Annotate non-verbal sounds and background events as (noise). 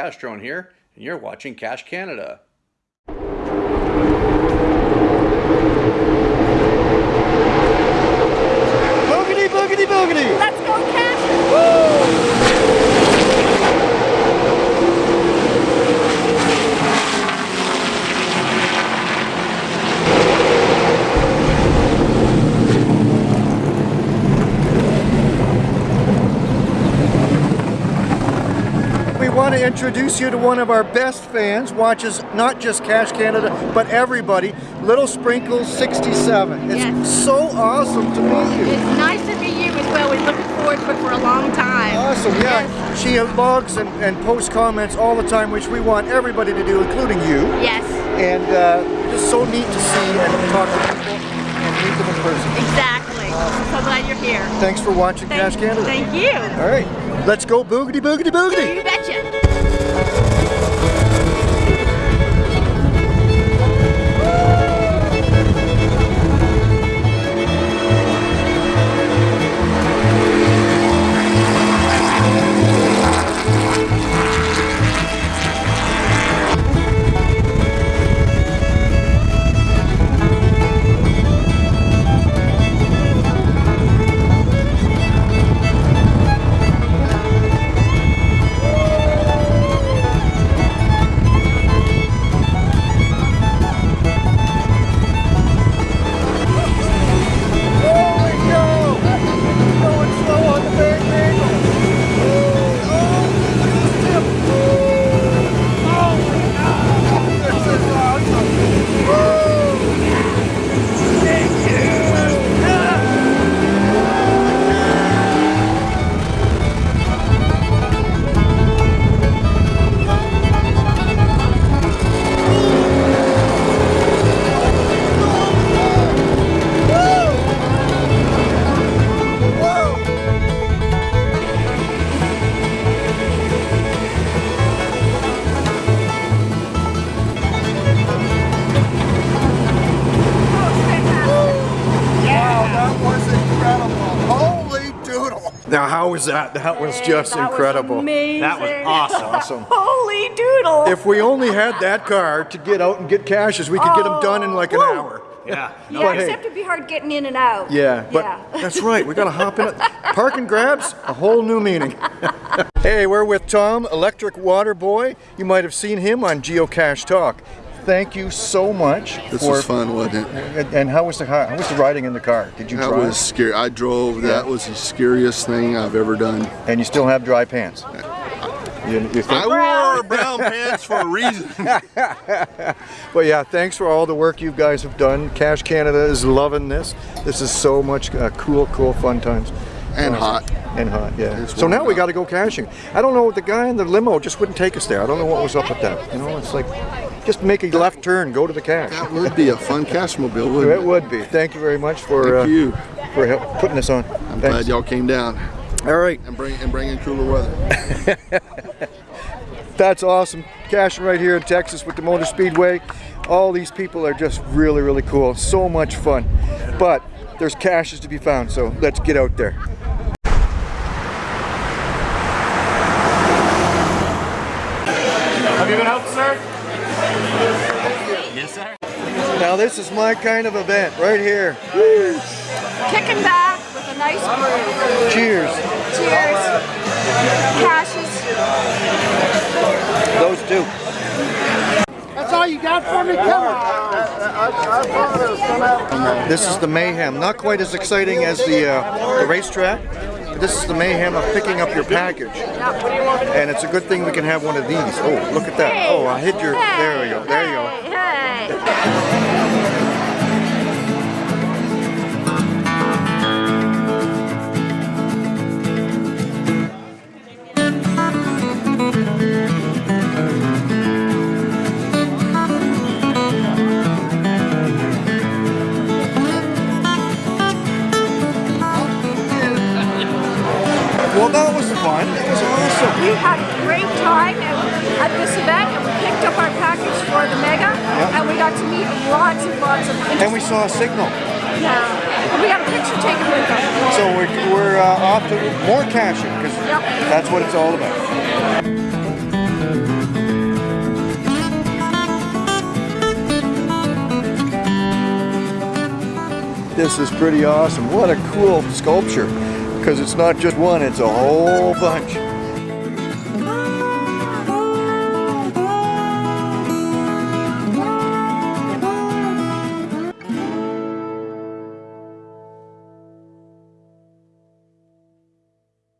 Castrone here, and you're watching Cache Canada. Boogity, boogity, boogity! Let's go, Cash! Want to introduce you to one of our best fans, watches not just Cache Canada, but everybody, Little Sprinkles 67. It's Yes. so awesome to meet you. It's nice to meet you as well. We're looking forward to it for a long time. Awesome, yeah. She logs and, and posts comments all the time, which we want everybody to do, including you. Yes, And uh, just so neat to see and talk to people and meet them in person. exactly. I'm so glad you're here. Thanks for watching Thank, Cache Canada. thank you. All right, let's go boogity, boogity, boogity. You betcha. That was incredible. Holy doodle. Now, how was that? That was just That was incredible. amazing. That was awesome. Awesome. (laughs) Holy doodle. If we only had that car to get out and get caches, we could get them done in like an oh, Woo. hour. Yeah. yeah, but hey. except it'd be hard getting in and out. Yeah, but Yeah. (laughs) that's right. We gotta hop in it. Park and grabs, a whole new meaning. (laughs) hey, we're with Tom, Electric Water Boy. You might have seen him on Geocache Talk. Thank you so much. This for, was fun, wasn't it? And, how was the car? how was the riding in the car? Did you That drive? was scary. I drove. That was the scariest thing I've ever done. And you still have dry pants. You, you? I wore brown pants for a reason. (laughs) But yeah, thanks for all the work you guys have done. Cache Canada is loving this. This is so much uh, cool, cool, fun times. And hot. And hot, yeah. It's So now we got to go caching. I don't know, the guy in the limo just wouldn't take us there. I don't know what was up with that. You know, it's like, just make a left turn, go to the cache. That would be a fun cache mobile, wouldn't It it? would be. Thank you very much for uh, you. for help, putting this on. I'm Thanks. glad y'all came down All right, and bring and bring in cooler weather. (laughs) that's awesome. Caching right here in Texas with the Motor Speedway. All these people are just really, really cool. So much fun. But there's caches to be found, so let's get out there. Have you been out, sir? Yes, sir. Now this is my kind of event right here. Kicking back with a nice brew. Cheers. Cheers. Cashes. Those two. That's all you got for me? Come on. This is the mayhem. Not quite as exciting as the, uh, the racetrack. This is the mayhem of picking up your package. And it's a good thing we can have one of these. Oh, look at that. Oh, I hit your. There we go. There you go. We had a great time at this event and we picked up our package for the Mega yep. and we got to meet lots and lots of And we saw a signal. Yeah. And we got a picture taken with them. So we're, we're uh, off to more caching because yep. that's what it's all about. This is pretty awesome. What a cool sculpture because it's not just one, it's a whole bunch.